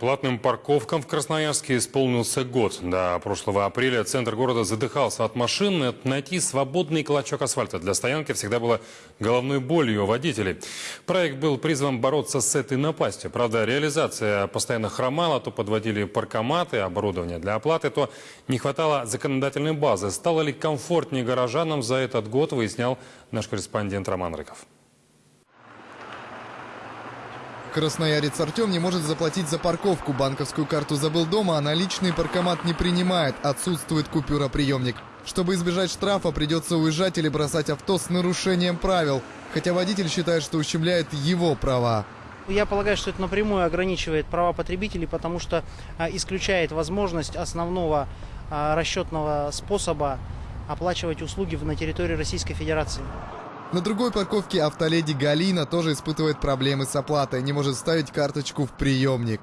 Платным парковкам в Красноярске исполнился год. До прошлого апреля центр города задыхался от машин. Найти свободный клочок асфальта для стоянки всегда было головной болью водителей. Проект был призван бороться с этой напастью. Правда, реализация постоянно хромала. То подводили паркоматы, оборудование для оплаты, то не хватало законодательной базы. Стало ли комфортнее горожанам за этот год, выяснял наш корреспондент Роман Рыков. Красноярец Артем не может заплатить за парковку. Банковскую карту забыл дома, а наличный паркомат не принимает. Отсутствует купюроприемник. Чтобы избежать штрафа, придется уезжать или бросать авто с нарушением правил. Хотя водитель считает, что ущемляет его права. Я полагаю, что это напрямую ограничивает права потребителей, потому что а, исключает возможность основного а, расчетного способа оплачивать услуги на территории Российской Федерации. На другой парковке автоледи Галина тоже испытывает проблемы с оплатой. Не может ставить карточку в приемник.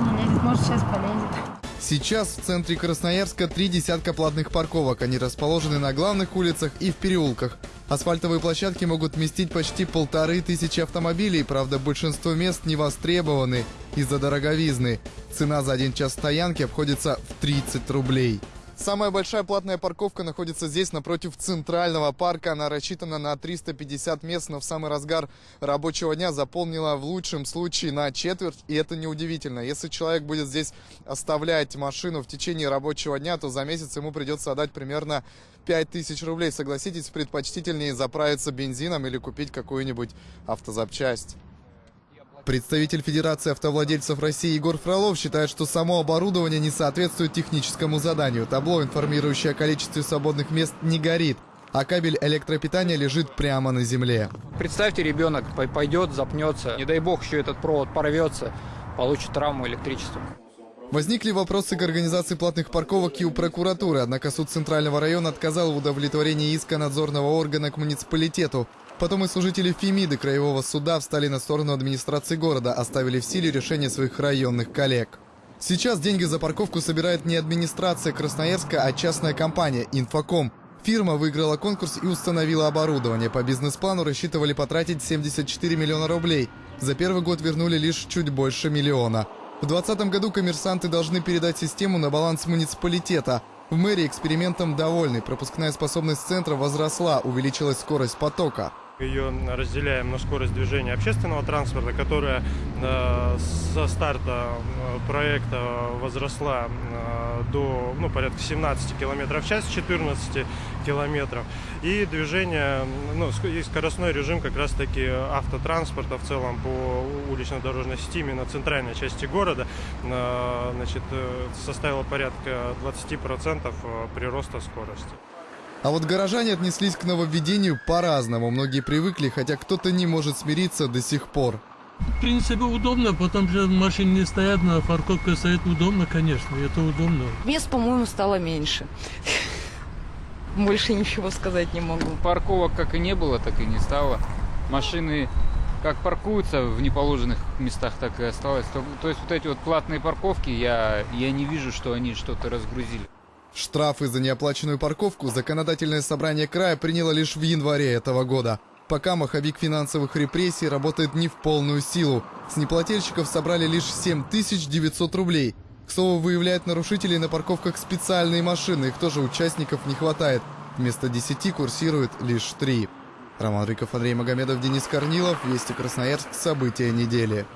Не лезет, может сейчас полезет. Сейчас в центре Красноярска три десятка платных парковок. Они расположены на главных улицах и в переулках. Асфальтовые площадки могут вместить почти полторы тысячи автомобилей, правда большинство мест не востребованы из-за дороговизны. Цена за один час стоянки обходится в 30 рублей. Самая большая платная парковка находится здесь, напротив Центрального парка. Она рассчитана на 350 мест, но в самый разгар рабочего дня заполнила в лучшем случае на четверть. И это неудивительно. Если человек будет здесь оставлять машину в течение рабочего дня, то за месяц ему придется отдать примерно 5000 рублей. Согласитесь, предпочтительнее заправиться бензином или купить какую-нибудь автозапчасть. Представитель Федерации автовладельцев России Егор Фролов считает, что само оборудование не соответствует техническому заданию. Табло, информирующее о количестве свободных мест, не горит, а кабель электропитания лежит прямо на земле. Представьте, ребенок пойдет, запнется, не дай бог еще этот провод порвется, получит травму электричеством. Возникли вопросы к организации платных парковок и у прокуратуры, однако суд Центрального района отказал в удовлетворении иска надзорного органа к муниципалитету. Потом и служители Фемиды Краевого суда встали на сторону администрации города, оставили в силе решение своих районных коллег. Сейчас деньги за парковку собирает не администрация Красноярска, а частная компания «Инфоком». Фирма выиграла конкурс и установила оборудование. По бизнес-плану рассчитывали потратить 74 миллиона рублей. За первый год вернули лишь чуть больше миллиона. В 2020 году коммерсанты должны передать систему на баланс муниципалитета. В мэрии экспериментом довольны. Пропускная способность центра возросла, увеличилась скорость потока. Ее разделяем на скорость движения общественного транспорта, которая э, со старта э, проекта возросла э, до ну, порядка 17 км в час, 14 километров. И движение, ну, и скоростной режим как раз таки автотранспорта в целом по улично-дорожной сети именно центральной части города значит, составило порядка 20% прироста скорости. А вот горожане отнеслись к нововведению по-разному. Многие привыкли, хотя кто-то не может смириться до сих пор. В принципе, удобно, потом же машины не стоят, на парковке стоит удобно, конечно, это удобно. Мест, по-моему, стало меньше. Больше ничего сказать не могу. Парковок как и не было, так и не стало. Машины как паркуются в неположенных местах, так и осталось. То, то есть вот эти вот платные парковки, я, я не вижу, что они что-то разгрузили. Штрафы за неоплаченную парковку законодательное собрание края приняло лишь в январе этого года. Пока маховик финансовых репрессий работает не в полную силу. С неплательщиков собрали лишь 7900 рублей. К слову, выявляют нарушителей на парковках специальные машины. Их тоже участников не хватает. Вместо 10 курсирует лишь 3. Роман Рыков, Андрей Магомедов, Денис Корнилов. Вести Красноярск. События недели.